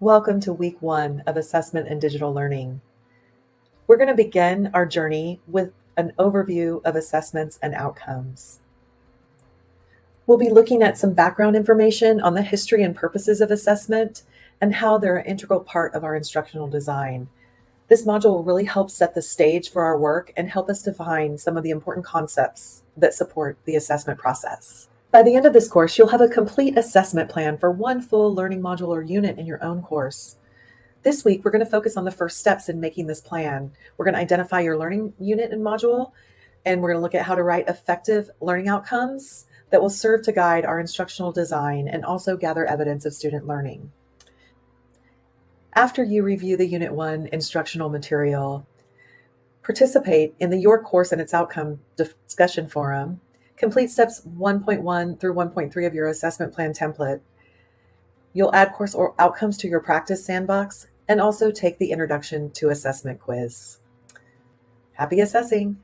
Welcome to week one of assessment and digital learning. We're going to begin our journey with an overview of assessments and outcomes. We'll be looking at some background information on the history and purposes of assessment and how they're an integral part of our instructional design. This module will really help set the stage for our work and help us define some of the important concepts that support the assessment process. By the end of this course, you'll have a complete assessment plan for one full learning module or unit in your own course. This week, we're going to focus on the first steps in making this plan. We're going to identify your learning unit and module, and we're going to look at how to write effective learning outcomes that will serve to guide our instructional design and also gather evidence of student learning. After you review the Unit 1 instructional material, participate in the Your Course and its Outcome discussion forum, complete steps 1.1 through 1.3 of your assessment plan template. You'll add course or outcomes to your practice sandbox and also take the Introduction to Assessment quiz. Happy assessing!